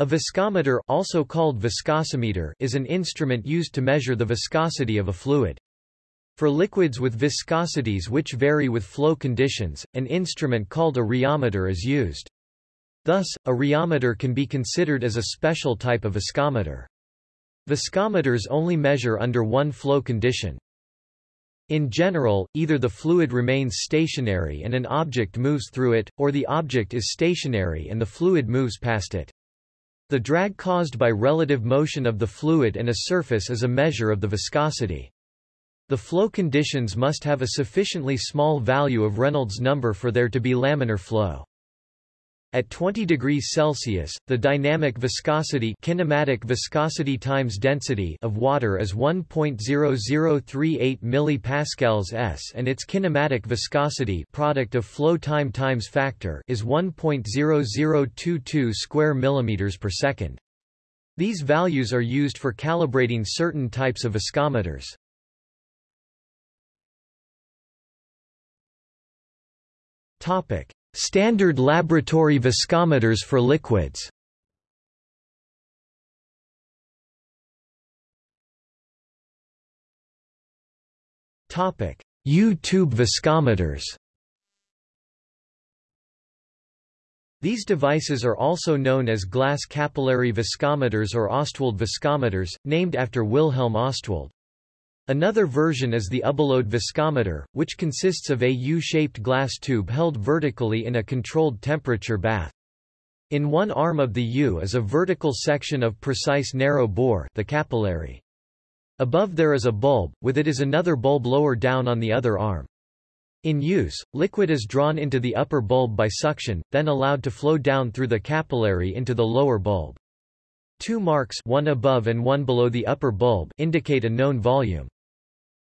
A viscometer also called viscosimeter is an instrument used to measure the viscosity of a fluid. For liquids with viscosities which vary with flow conditions, an instrument called a rheometer is used. Thus, a rheometer can be considered as a special type of viscometer. Viscometers only measure under one flow condition. In general, either the fluid remains stationary and an object moves through it, or the object is stationary and the fluid moves past it. The drag caused by relative motion of the fluid and a surface is a measure of the viscosity. The flow conditions must have a sufficiently small value of Reynolds number for there to be laminar flow. At 20 degrees Celsius, the dynamic viscosity kinematic viscosity times density of water is 1.0038 millipascals s and its kinematic viscosity product of flow time times factor is 1.0022 square millimeters per second. These values are used for calibrating certain types of viscometers. Topic: Standard laboratory viscometers for liquids. U-tube viscometers. These devices are also known as glass capillary viscometers or Ostwald viscometers, named after Wilhelm Ostwald. Another version is the Ubbelohde viscometer, which consists of a U-shaped glass tube held vertically in a controlled temperature bath. In one arm of the U is a vertical section of precise narrow bore the capillary. Above there is a bulb, with it is another bulb lower down on the other arm. In use, liquid is drawn into the upper bulb by suction, then allowed to flow down through the capillary into the lower bulb. Two marks one above and one below the upper bulb indicate a known volume.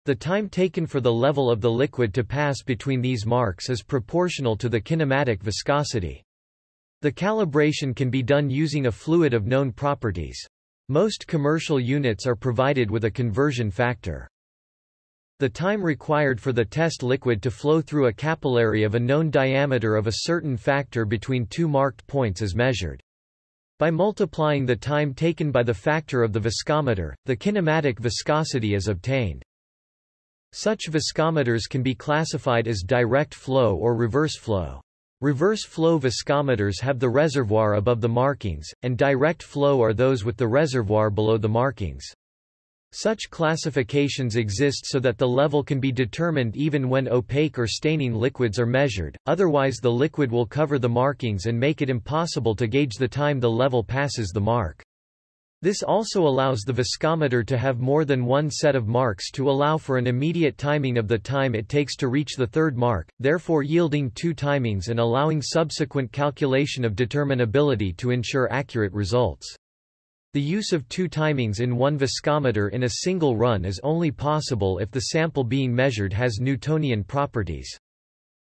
The time taken for the level of the liquid to pass between these marks is proportional to the kinematic viscosity. The calibration can be done using a fluid of known properties. Most commercial units are provided with a conversion factor. The time required for the test liquid to flow through a capillary of a known diameter of a certain factor between two marked points is measured. By multiplying the time taken by the factor of the viscometer, the kinematic viscosity is obtained. Such viscometers can be classified as direct flow or reverse flow. Reverse flow viscometers have the reservoir above the markings, and direct flow are those with the reservoir below the markings. Such classifications exist so that the level can be determined even when opaque or staining liquids are measured, otherwise the liquid will cover the markings and make it impossible to gauge the time the level passes the mark. This also allows the viscometer to have more than one set of marks to allow for an immediate timing of the time it takes to reach the third mark, therefore yielding two timings and allowing subsequent calculation of determinability to ensure accurate results. The use of two timings in one viscometer in a single run is only possible if the sample being measured has Newtonian properties.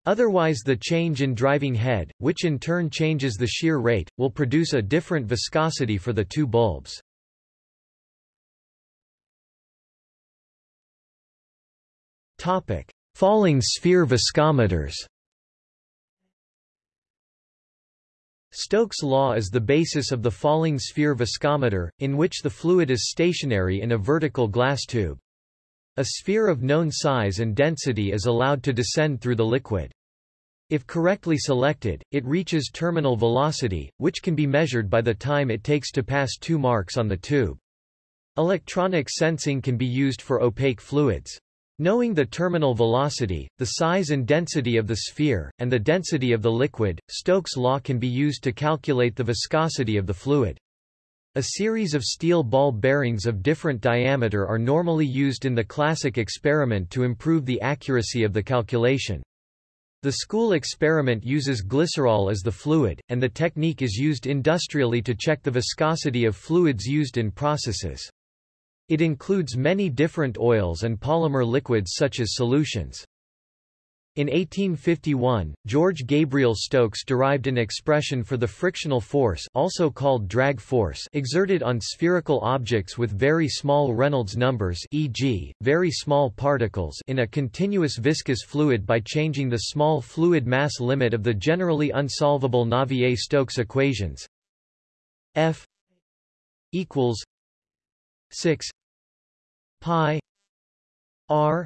Otherwise the change in driving head, which in turn changes the shear rate, will produce a different viscosity for the two bulbs. Topic: Falling sphere viscometers Stokes' law is the basis of the falling sphere viscometer, in which the fluid is stationary in a vertical glass tube. A sphere of known size and density is allowed to descend through the liquid. If correctly selected, it reaches terminal velocity, which can be measured by the time it takes to pass two marks on the tube. Electronic sensing can be used for opaque fluids. Knowing the terminal velocity, the size and density of the sphere, and the density of the liquid, Stokes' law can be used to calculate the viscosity of the fluid. A series of steel ball bearings of different diameter are normally used in the classic experiment to improve the accuracy of the calculation. The school experiment uses glycerol as the fluid, and the technique is used industrially to check the viscosity of fluids used in processes. It includes many different oils and polymer liquids such as solutions. In 1851, George Gabriel Stokes derived an expression for the frictional force also called drag force exerted on spherical objects with very small Reynolds numbers e.g., very small particles in a continuous viscous fluid by changing the small fluid mass limit of the generally unsolvable Navier-Stokes equations f equals 6 pi r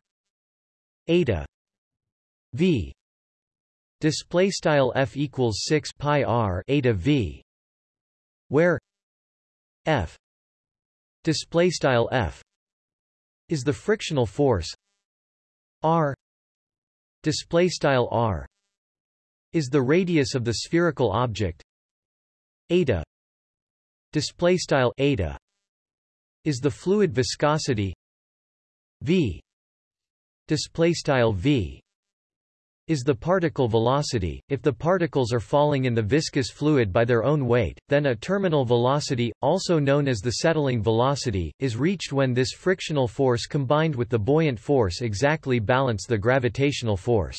eta v. Display style f equals 6 pi r eta v. Where f display style f is the frictional force r display style r is the radius of the spherical object eta display style eta is the fluid viscosity v display style v is the particle velocity. If the particles are falling in the viscous fluid by their own weight, then a terminal velocity, also known as the settling velocity, is reached when this frictional force combined with the buoyant force exactly balance the gravitational force.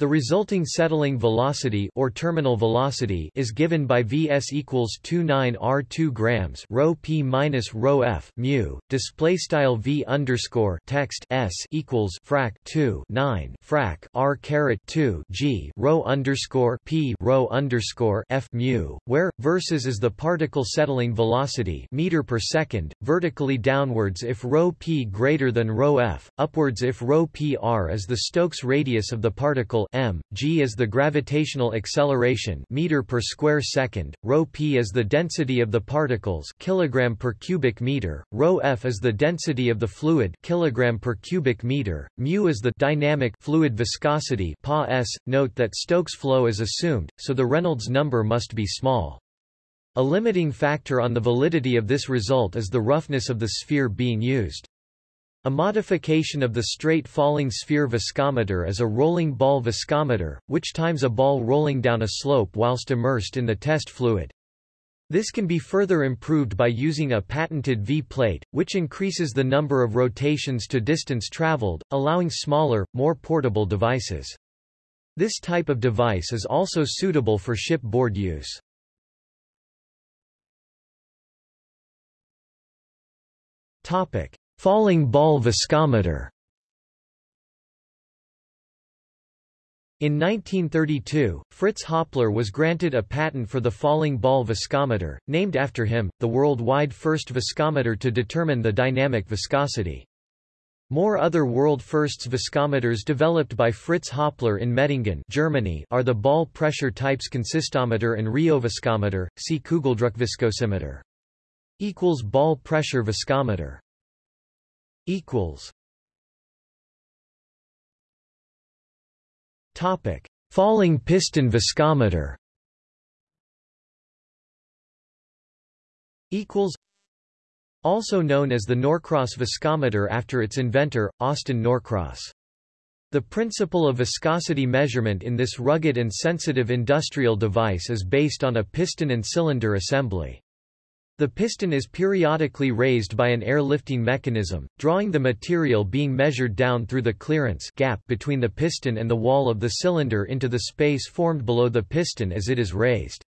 The resulting settling velocity or terminal velocity is given by Vs equals 29 r2 grams rho p minus rho f mu display style v underscore text s equals frac 2 9 frac r caret 2 g rho underscore p rho underscore f mu where versus is the particle settling velocity meter per second vertically downwards if rho p greater than rho f upwards if rho p r is the Stokes radius of the particle m, g is the gravitational acceleration meter per square second, rho p is the density of the particles kilogram per cubic meter, rho f is the density of the fluid kilogram per cubic meter, mu is the dynamic fluid viscosity pa s. Note that Stokes flow is assumed, so the Reynolds number must be small. A limiting factor on the validity of this result is the roughness of the sphere being used. A modification of the straight falling sphere viscometer is a rolling ball viscometer, which times a ball rolling down a slope whilst immersed in the test fluid. This can be further improved by using a patented V-plate, which increases the number of rotations to distance traveled, allowing smaller, more portable devices. This type of device is also suitable for shipboard use. Topic: Falling ball viscometer In 1932, Fritz Hoppler was granted a patent for the falling ball viscometer, named after him, the worldwide first viscometer to determine the dynamic viscosity. More other world firsts viscometers developed by Fritz Hoppler in Medingen Germany are the ball pressure types consistometer and rheoviscometer, see Kugeldruckviscosimeter. Equals ball pressure viscometer equals Topic: Falling piston viscometer. Equals. Also known as the Norcross viscometer after its inventor, Austin Norcross. The principle of viscosity measurement in this rugged and sensitive industrial device is based on a piston and cylinder assembly. The piston is periodically raised by an air-lifting mechanism, drawing the material being measured down through the clearance gap between the piston and the wall of the cylinder into the space formed below the piston as it is raised.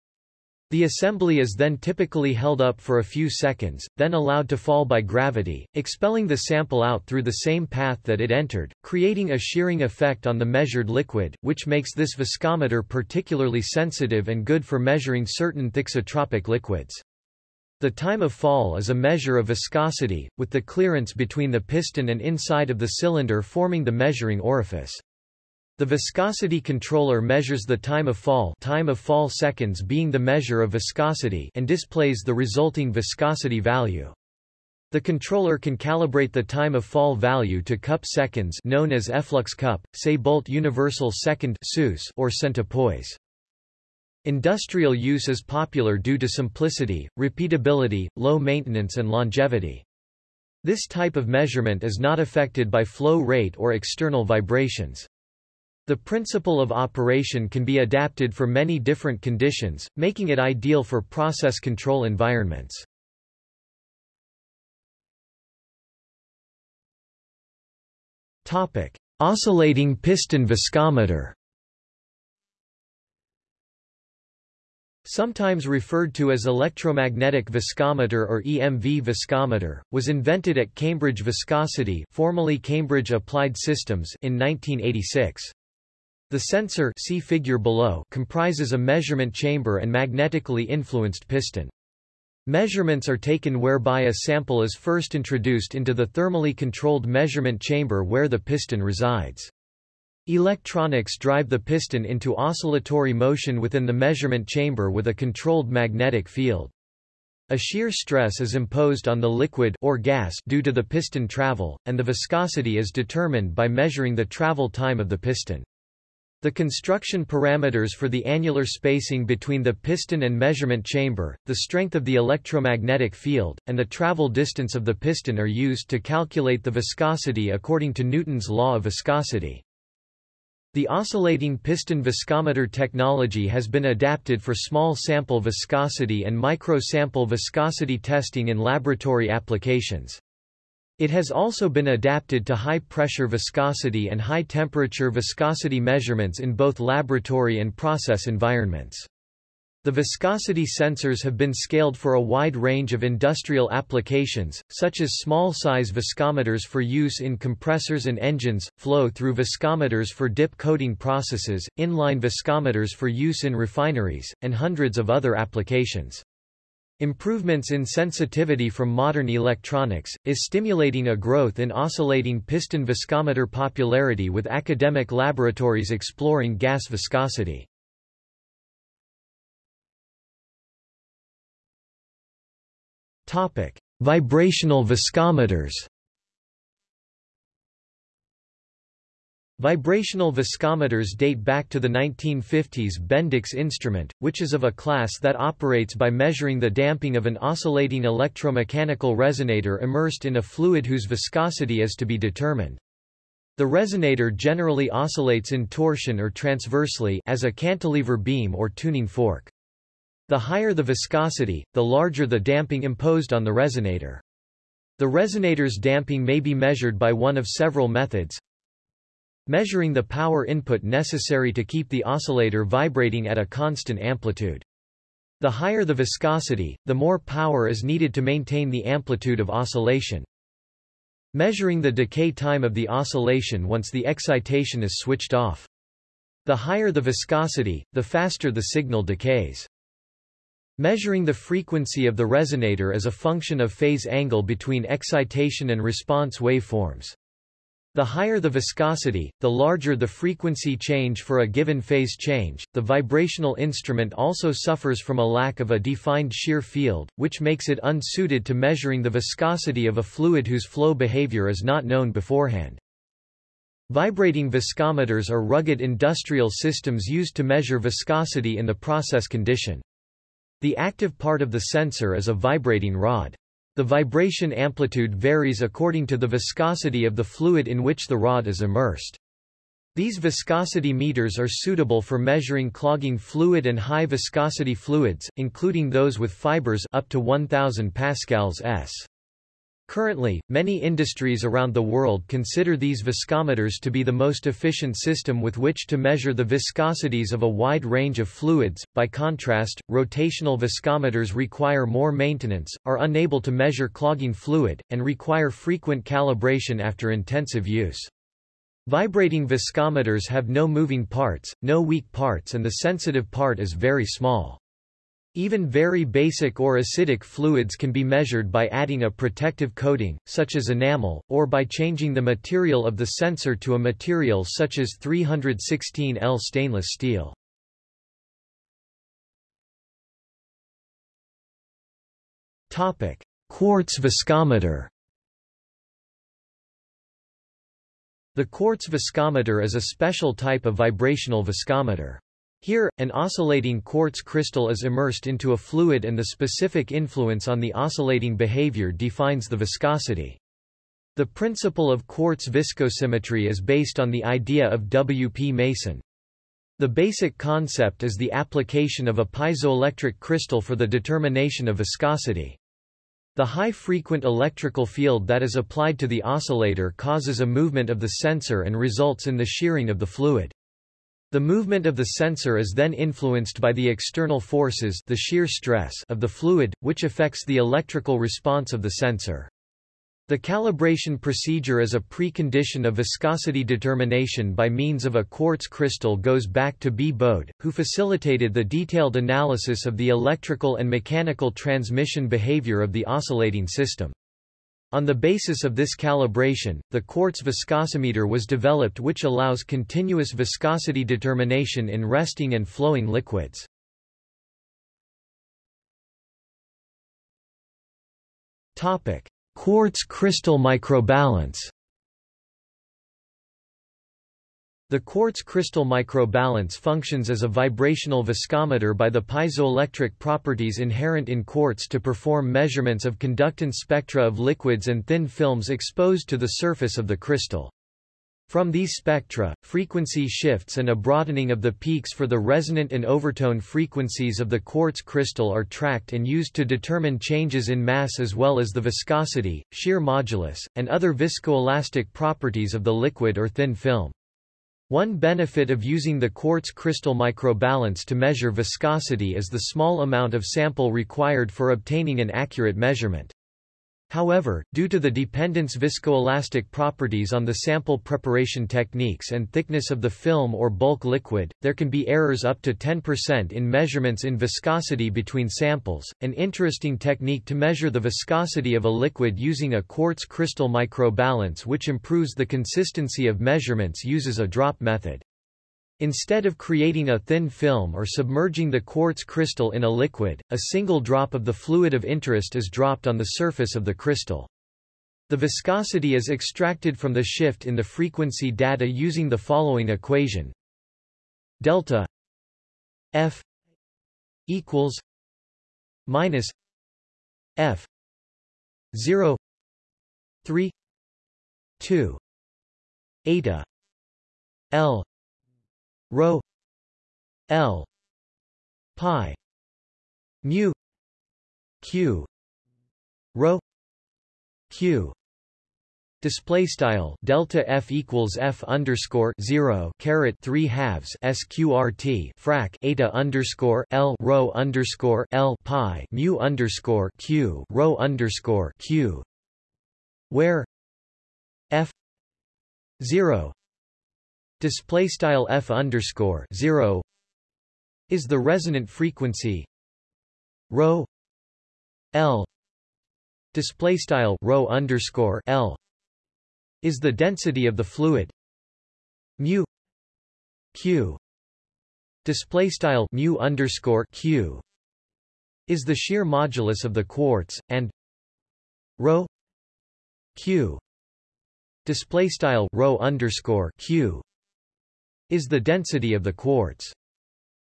The assembly is then typically held up for a few seconds, then allowed to fall by gravity, expelling the sample out through the same path that it entered, creating a shearing effect on the measured liquid, which makes this viscometer particularly sensitive and good for measuring certain thixotropic liquids. The time of fall is a measure of viscosity, with the clearance between the piston and inside of the cylinder forming the measuring orifice. The viscosity controller measures the time of fall time of fall seconds being the measure of viscosity and displays the resulting viscosity value. The controller can calibrate the time of fall value to cup seconds known as efflux cup, Saybolt Universal Second or centipoise. Industrial use is popular due to simplicity, repeatability, low maintenance and longevity. This type of measurement is not affected by flow rate or external vibrations. The principle of operation can be adapted for many different conditions, making it ideal for process control environments. Topic: Oscillating piston viscometer Sometimes referred to as electromagnetic viscometer or EMV viscometer, was invented at Cambridge Viscosity formerly Cambridge Applied Systems in 1986. The sensor see figure below comprises a measurement chamber and magnetically influenced piston. Measurements are taken whereby a sample is first introduced into the thermally controlled measurement chamber where the piston resides. Electronics drive the piston into oscillatory motion within the measurement chamber with a controlled magnetic field. A shear stress is imposed on the liquid or gas due to the piston travel, and the viscosity is determined by measuring the travel time of the piston. The construction parameters for the annular spacing between the piston and measurement chamber, the strength of the electromagnetic field, and the travel distance of the piston are used to calculate the viscosity according to Newton's law of viscosity. The oscillating piston viscometer technology has been adapted for small sample viscosity and micro-sample viscosity testing in laboratory applications. It has also been adapted to high-pressure viscosity and high-temperature viscosity measurements in both laboratory and process environments. The viscosity sensors have been scaled for a wide range of industrial applications, such as small-size viscometers for use in compressors and engines, flow-through viscometers for dip coating processes, inline viscometers for use in refineries, and hundreds of other applications. Improvements in sensitivity from modern electronics, is stimulating a growth in oscillating piston viscometer popularity with academic laboratories exploring gas viscosity. Vibrational viscometers Vibrational viscometers date back to the 1950s Bendix instrument, which is of a class that operates by measuring the damping of an oscillating electromechanical resonator immersed in a fluid whose viscosity is to be determined. The resonator generally oscillates in torsion or transversely as a cantilever beam or tuning fork. The higher the viscosity, the larger the damping imposed on the resonator. The resonator's damping may be measured by one of several methods, measuring the power input necessary to keep the oscillator vibrating at a constant amplitude. The higher the viscosity, the more power is needed to maintain the amplitude of oscillation. Measuring the decay time of the oscillation once the excitation is switched off. The higher the viscosity, the faster the signal decays. Measuring the frequency of the resonator as a function of phase angle between excitation and response waveforms. The higher the viscosity, the larger the frequency change for a given phase change. The vibrational instrument also suffers from a lack of a defined shear field, which makes it unsuited to measuring the viscosity of a fluid whose flow behavior is not known beforehand. Vibrating viscometers are rugged industrial systems used to measure viscosity in the process condition. The active part of the sensor is a vibrating rod. The vibration amplitude varies according to the viscosity of the fluid in which the rod is immersed. These viscosity meters are suitable for measuring clogging fluid and high viscosity fluids, including those with fibers up to 1000 pascals s. Currently, many industries around the world consider these viscometers to be the most efficient system with which to measure the viscosities of a wide range of fluids. By contrast, rotational viscometers require more maintenance, are unable to measure clogging fluid, and require frequent calibration after intensive use. Vibrating viscometers have no moving parts, no weak parts and the sensitive part is very small. Even very basic or acidic fluids can be measured by adding a protective coating, such as enamel, or by changing the material of the sensor to a material such as 316L stainless steel. Topic: Quartz viscometer The quartz viscometer is a special type of vibrational viscometer. Here, an oscillating quartz crystal is immersed into a fluid and the specific influence on the oscillating behavior defines the viscosity. The principle of quartz viscosimetry is based on the idea of W. P. Mason. The basic concept is the application of a piezoelectric crystal for the determination of viscosity. The high-frequent electrical field that is applied to the oscillator causes a movement of the sensor and results in the shearing of the fluid. The movement of the sensor is then influenced by the external forces the shear stress of the fluid, which affects the electrical response of the sensor. The calibration procedure as a precondition of viscosity determination by means of a quartz crystal goes back to B. Bode, who facilitated the detailed analysis of the electrical and mechanical transmission behavior of the oscillating system. On the basis of this calibration, the quartz viscosimeter was developed which allows continuous viscosity determination in resting and flowing liquids. Quartz crystal microbalance The quartz crystal microbalance functions as a vibrational viscometer by the piezoelectric properties inherent in quartz to perform measurements of conductance spectra of liquids and thin films exposed to the surface of the crystal. From these spectra, frequency shifts and a broadening of the peaks for the resonant and overtone frequencies of the quartz crystal are tracked and used to determine changes in mass as well as the viscosity, shear modulus, and other viscoelastic properties of the liquid or thin film. One benefit of using the quartz crystal microbalance to measure viscosity is the small amount of sample required for obtaining an accurate measurement. However, due to the dependence viscoelastic properties on the sample preparation techniques and thickness of the film or bulk liquid, there can be errors up to 10% in measurements in viscosity between samples. An interesting technique to measure the viscosity of a liquid using a quartz crystal microbalance which improves the consistency of measurements uses a drop method. Instead of creating a thin film or submerging the quartz crystal in a liquid, a single drop of the fluid of interest is dropped on the surface of the crystal. The viscosity is extracted from the shift in the frequency data using the following equation. Delta F equals minus F 0 3 2 eta L rho L pi mu q rho q Display style delta f equals f underscore zero caret three halves sqrt frac eta underscore l rho underscore l pi mu underscore q rho underscore q, where f zero display style f underscore 0 is the resonant frequency rho l display style rho underscore l is the density of the fluid mu q display style mu underscore q is the shear modulus of the quartz and rho q display style rho underscore q is the density of the quartz.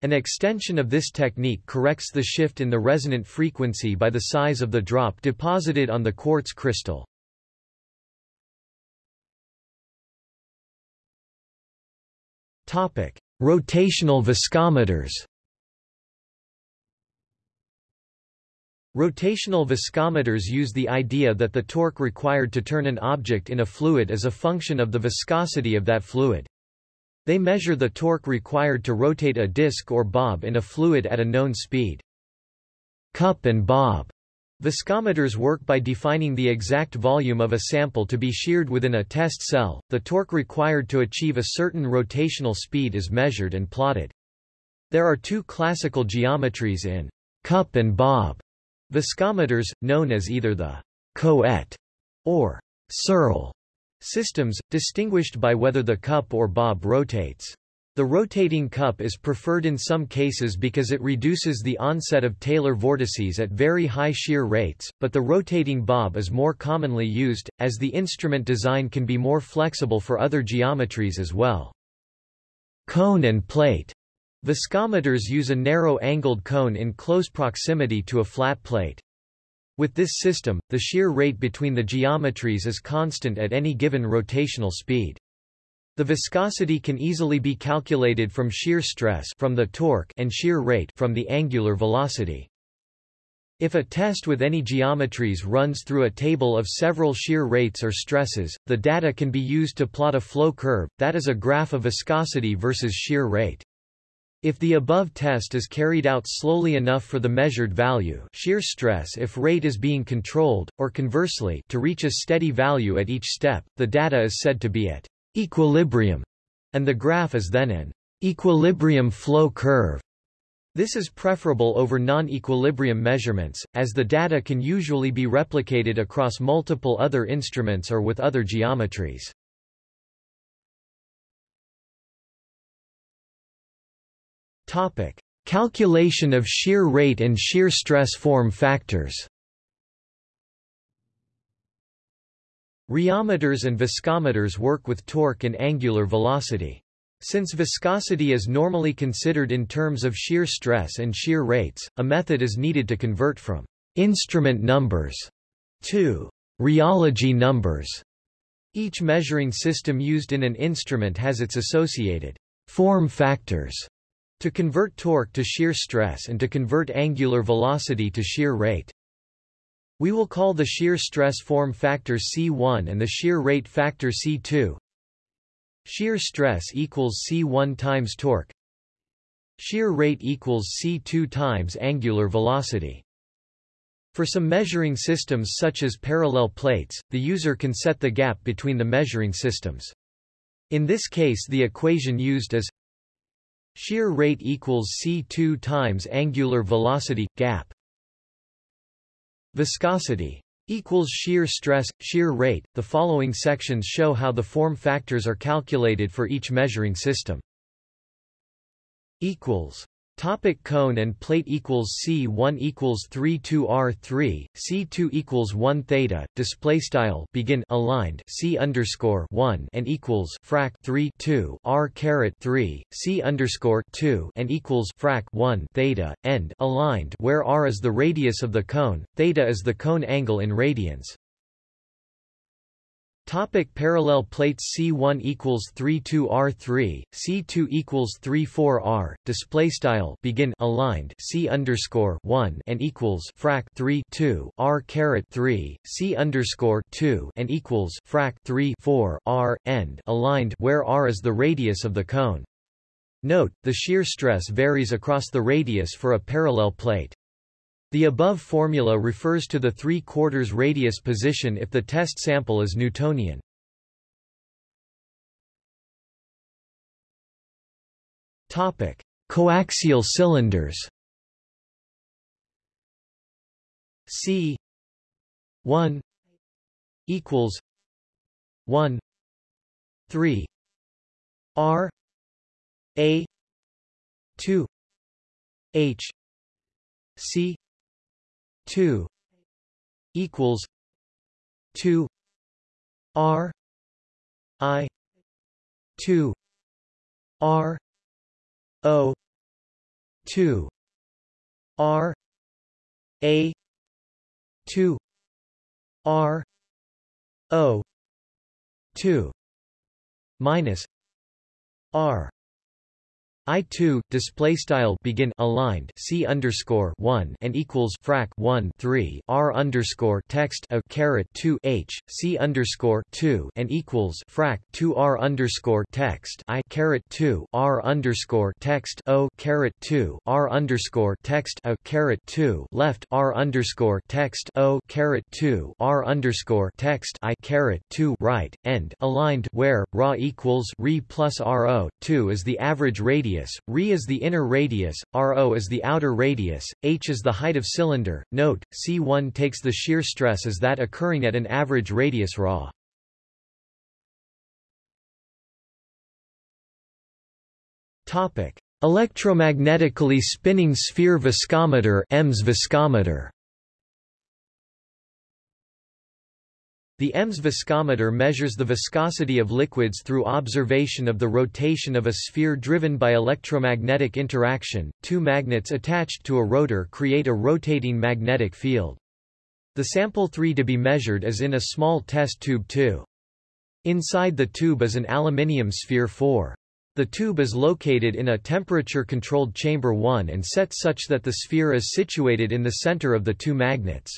An extension of this technique corrects the shift in the resonant frequency by the size of the drop deposited on the quartz crystal. Topic: Rotational viscometers. Rotational viscometers use the idea that the torque required to turn an object in a fluid is a function of the viscosity of that fluid. They measure the torque required to rotate a disc or bob in a fluid at a known speed. Cup and bob Viscometers work by defining the exact volume of a sample to be sheared within a test cell. The torque required to achieve a certain rotational speed is measured and plotted. There are two classical geometries in cup and bob viscometers, known as either the Couette or Searle Systems, distinguished by whether the cup or bob rotates. The rotating cup is preferred in some cases because it reduces the onset of Taylor vortices at very high shear rates, but the rotating bob is more commonly used, as the instrument design can be more flexible for other geometries as well. Cone and plate. Viscometers use a narrow-angled cone in close proximity to a flat plate. With this system, the shear rate between the geometries is constant at any given rotational speed. The viscosity can easily be calculated from shear stress from the torque and shear rate from the angular velocity. If a test with any geometries runs through a table of several shear rates or stresses, the data can be used to plot a flow curve, that is a graph of viscosity versus shear rate. If the above test is carried out slowly enough for the measured value shear stress if rate is being controlled, or conversely to reach a steady value at each step, the data is said to be at equilibrium, and the graph is then an equilibrium flow curve. This is preferable over non-equilibrium measurements, as the data can usually be replicated across multiple other instruments or with other geometries. Topic: Calculation of shear rate and shear stress form factors. Rheometers and viscometers work with torque and angular velocity. Since viscosity is normally considered in terms of shear stress and shear rates, a method is needed to convert from instrument numbers to rheology numbers. Each measuring system used in an instrument has its associated form factors to convert torque to shear stress and to convert angular velocity to shear rate. We will call the shear stress form factor C1 and the shear rate factor C2. Shear stress equals C1 times torque. Shear rate equals C2 times angular velocity. For some measuring systems such as parallel plates, the user can set the gap between the measuring systems. In this case the equation used is shear rate equals C2 times angular velocity, gap. Viscosity equals shear stress, shear rate. The following sections show how the form factors are calculated for each measuring system. equals Topic cone and plate equals C1 equals 3 2 R3, C2 equals 1 theta, display style begin aligned C underscore 1 and equals frac 3 2 R caret 3, C underscore 2 and equals frac 1 theta, end aligned where R is the radius of the cone, theta is the cone angle in radians. Topic parallel plates C1 equals 32 R3, C2 equals 34 R. Display style begin aligned C underscore 1 and equals frac 3 2 R caret 3, C underscore 2 and equals frac 3 4 R end aligned where R is the radius of the cone. Note, the shear stress varies across the radius for a parallel plate. The above formula refers to the 3 quarters radius position if the test sample is Newtonian. Topic: Coaxial cylinders. C 1 equals 1 3 R A 2 H C two equals two R I two R O two R A two R O two minus R I2 display style begin aligned C underscore 1 and equals frac 1 3 R underscore text a caret 2 H C underscore 2 and equals frac 2 R underscore text I caret 2 R underscore text O caret 2 R underscore text a caret 2 left R underscore text O caret 2 R underscore text I caret 2 right end aligned where ra equals re plus RO 2 is the average radius radius, Re is the inner radius, Ro is the outer radius, h is the height of cylinder. Note, C1 takes the shear stress as that occurring at an average radius Ra. Topic: Electromagnetically spinning sphere viscometer EMS viscometer. The EMS viscometer measures the viscosity of liquids through observation of the rotation of a sphere driven by electromagnetic interaction. Two magnets attached to a rotor create a rotating magnetic field. The sample 3 to be measured is in a small test tube 2. Inside the tube is an aluminium sphere 4. The tube is located in a temperature-controlled chamber 1 and set such that the sphere is situated in the center of the two magnets.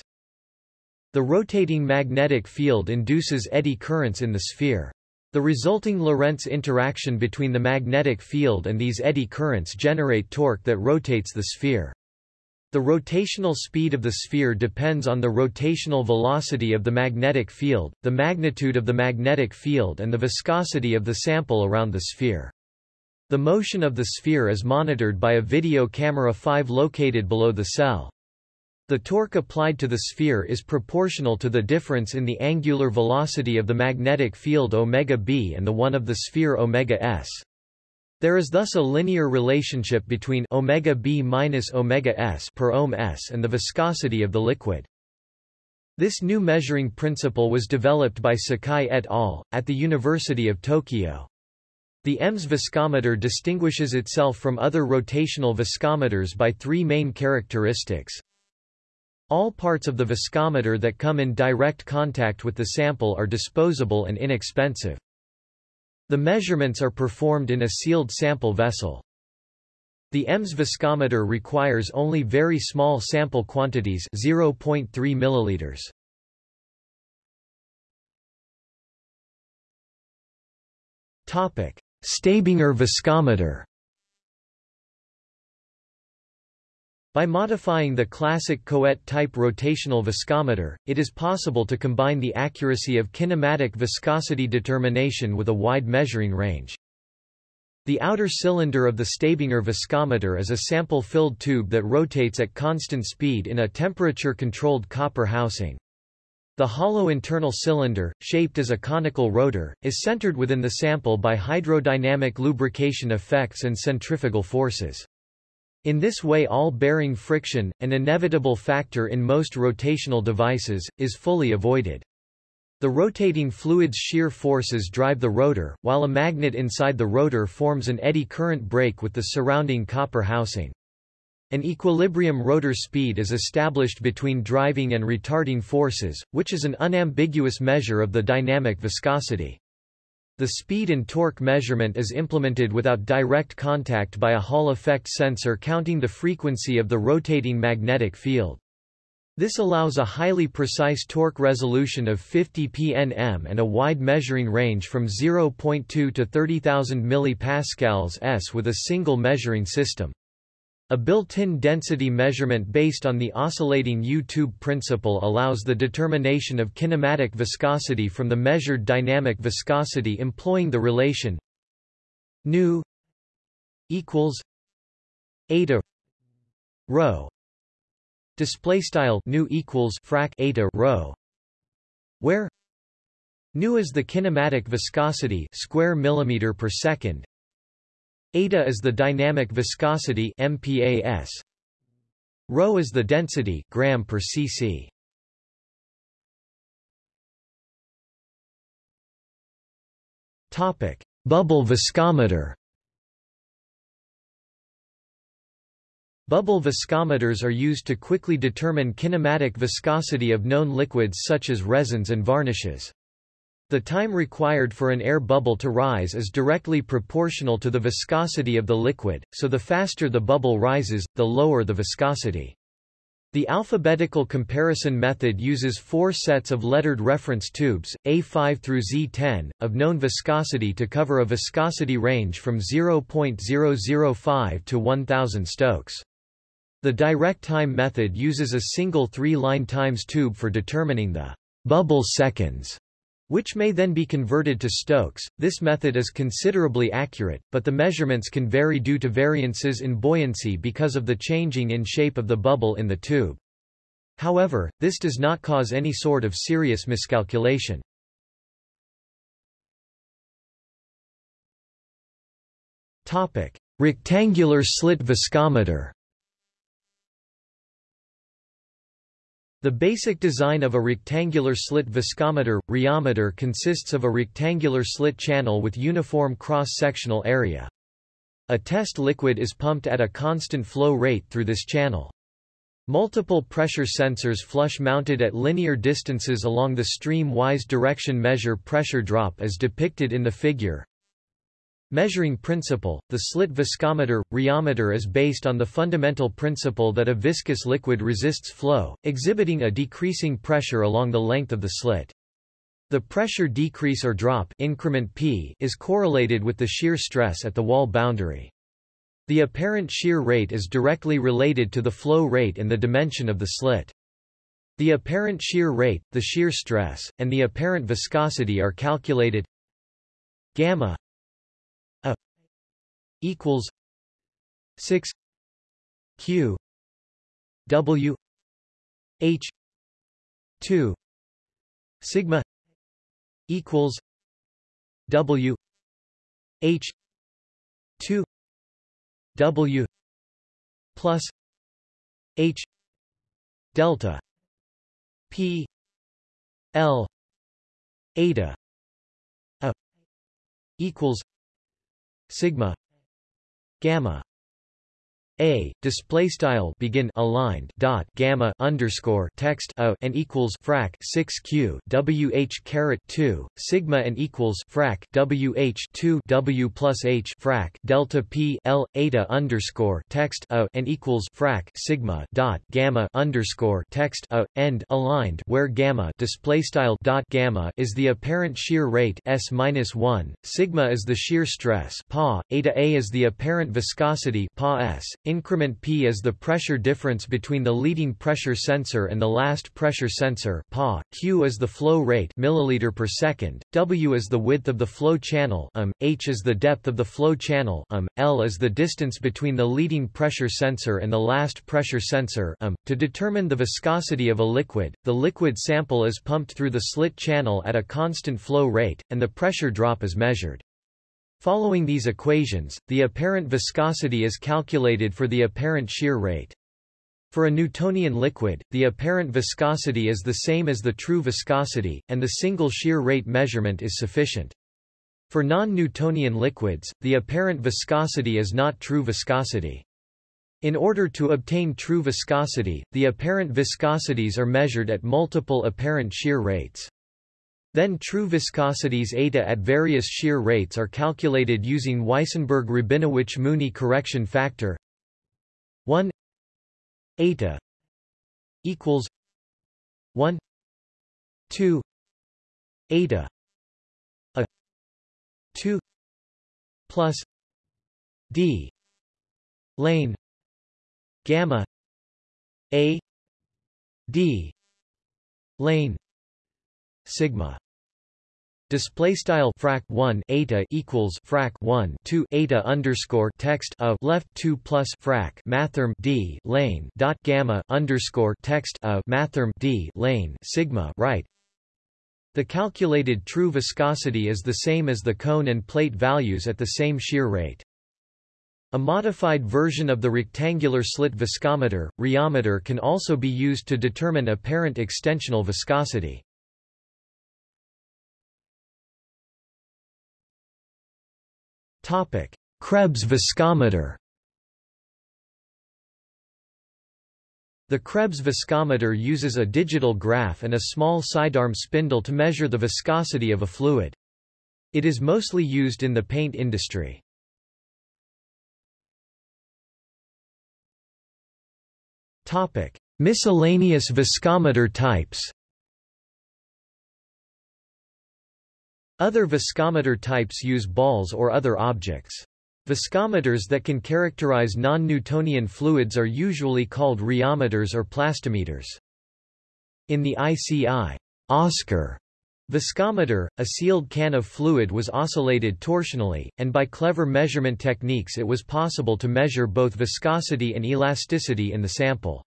The rotating magnetic field induces eddy currents in the sphere. The resulting Lorentz interaction between the magnetic field and these eddy currents generate torque that rotates the sphere. The rotational speed of the sphere depends on the rotational velocity of the magnetic field, the magnitude of the magnetic field and the viscosity of the sample around the sphere. The motion of the sphere is monitored by a video camera 5 located below the cell. The torque applied to the sphere is proportional to the difference in the angular velocity of the magnetic field omega b and the one of the sphere omega s. There is thus a linear relationship between omega b minus omega s per ohm s and the viscosity of the liquid. This new measuring principle was developed by Sakai et al. at the University of Tokyo. The EMS viscometer distinguishes itself from other rotational viscometers by three main characteristics. All parts of the viscometer that come in direct contact with the sample are disposable and inexpensive. The measurements are performed in a sealed sample vessel. The EMS viscometer requires only very small sample quantities 0.3 milliliters. Topic: Stabinger viscometer By modifying the classic Couette-type rotational viscometer, it is possible to combine the accuracy of kinematic viscosity determination with a wide measuring range. The outer cylinder of the Stabinger viscometer is a sample-filled tube that rotates at constant speed in a temperature-controlled copper housing. The hollow internal cylinder, shaped as a conical rotor, is centered within the sample by hydrodynamic lubrication effects and centrifugal forces. In this way all bearing friction, an inevitable factor in most rotational devices, is fully avoided. The rotating fluid's shear forces drive the rotor, while a magnet inside the rotor forms an eddy current brake with the surrounding copper housing. An equilibrium rotor speed is established between driving and retarding forces, which is an unambiguous measure of the dynamic viscosity. The speed and torque measurement is implemented without direct contact by a Hall effect sensor counting the frequency of the rotating magnetic field. This allows a highly precise torque resolution of 50 pnm and a wide measuring range from 0.2 to 30,000 mPa s with a single measuring system. A built-in density measurement based on the oscillating U-tube principle allows the determination of kinematic viscosity from the measured dynamic viscosity employing the relation nu equals eta rho. Display style nu equals frac eta rho where nu is the kinematic viscosity square millimeter per second Eta is the dynamic viscosity MPAS. Rho is the density gram per cc. Topic: Bubble viscometer. Bubble viscometers are used to quickly determine kinematic viscosity of known liquids such as resins and varnishes. The time required for an air bubble to rise is directly proportional to the viscosity of the liquid, so the faster the bubble rises, the lower the viscosity. The alphabetical comparison method uses four sets of lettered reference tubes, A5 through Z10, of known viscosity to cover a viscosity range from 0.005 to 1000 Stokes. The direct time method uses a single three-line times tube for determining the bubble seconds which may then be converted to Stokes. This method is considerably accurate, but the measurements can vary due to variances in buoyancy because of the changing in shape of the bubble in the tube. However, this does not cause any sort of serious miscalculation. Topic: Rectangular slit viscometer. The basic design of a rectangular slit viscometer, rheometer consists of a rectangular slit channel with uniform cross-sectional area. A test liquid is pumped at a constant flow rate through this channel. Multiple pressure sensors flush mounted at linear distances along the stream-wise direction measure pressure drop as depicted in the figure. Measuring principle – The slit viscometer, rheometer is based on the fundamental principle that a viscous liquid resists flow, exhibiting a decreasing pressure along the length of the slit. The pressure decrease or drop increment P is correlated with the shear stress at the wall boundary. The apparent shear rate is directly related to the flow rate and the dimension of the slit. The apparent shear rate, the shear stress, and the apparent viscosity are calculated gamma equals 6 q w h 2 sigma equals W H two W plus H delta P L eta a equals sigma gamma a display style begin aligned dot gamma underscore text a and equals frac 6 q w h caret 2 sigma and equals frac w h 2 w plus h frac delta p l eta underscore text a and equals frac sigma dot gamma underscore text a end aligned where gamma display style dot gamma is the apparent shear rate s minus 1 sigma is the shear stress pa eta a is the apparent viscosity pa s Increment P is the pressure difference between the leading pressure sensor and the last pressure sensor PA, Q is the flow rate milliliter per second, W is the width of the flow channel um, H is the depth of the flow channel um, L is the distance between the leading pressure sensor and the last pressure sensor um. .To determine the viscosity of a liquid, the liquid sample is pumped through the slit channel at a constant flow rate, and the pressure drop is measured. Following these equations, the apparent viscosity is calculated for the apparent shear rate. For a Newtonian liquid, the apparent viscosity is the same as the true viscosity, and the single shear rate measurement is sufficient. For non-Newtonian liquids, the apparent viscosity is not true viscosity. In order to obtain true viscosity, the apparent viscosities are measured at multiple apparent shear rates. Then true viscosities eta at various shear rates are calculated using Weissenberg-Rabinowitz-Mooney correction factor. 1 eta equals 1 2 eta a 2 plus d lane gamma a d lane sigma Display style frac 1 eta equals frac 1 2 eta underscore text of left 2 plus frac mathrm d lane dot gamma underscore text of mathrm d lane sigma right. The calculated true viscosity is the same as the cone and plate values at the same shear rate. A modified version of the rectangular slit viscometer, rheometer can also be used to determine apparent extensional viscosity. Topic: Krebs viscometer. The Krebs viscometer uses a digital graph and a small sidearm spindle to measure the viscosity of a fluid. It is mostly used in the paint industry. Topic: Miscellaneous viscometer types. Other viscometer types use balls or other objects. Viscometers that can characterize non-Newtonian fluids are usually called rheometers or plastometers. In the ICI Oscar viscometer, a sealed can of fluid was oscillated torsionally, and by clever measurement techniques it was possible to measure both viscosity and elasticity in the sample.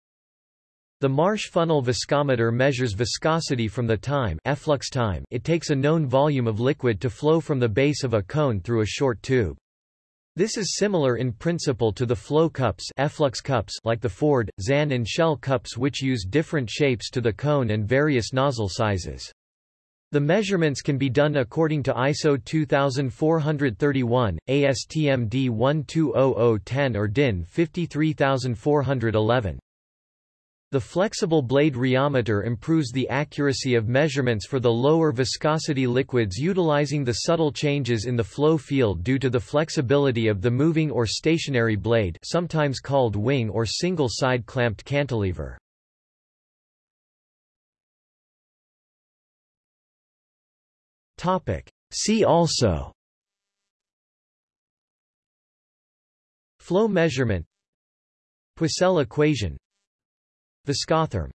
The Marsh funnel viscometer measures viscosity from the time, efflux time it takes a known volume of liquid to flow from the base of a cone through a short tube. This is similar in principle to the flow cups, efflux cups like the Ford, Zahn and Shell cups which use different shapes to the cone and various nozzle sizes. The measurements can be done according to ISO 2431, ASTM D120010 or DIN 53411. The flexible blade rheometer improves the accuracy of measurements for the lower viscosity liquids utilizing the subtle changes in the flow field due to the flexibility of the moving or stationary blade sometimes called wing or single-side clamped cantilever. See also Flow measurement Poiseuille equation Viscotherm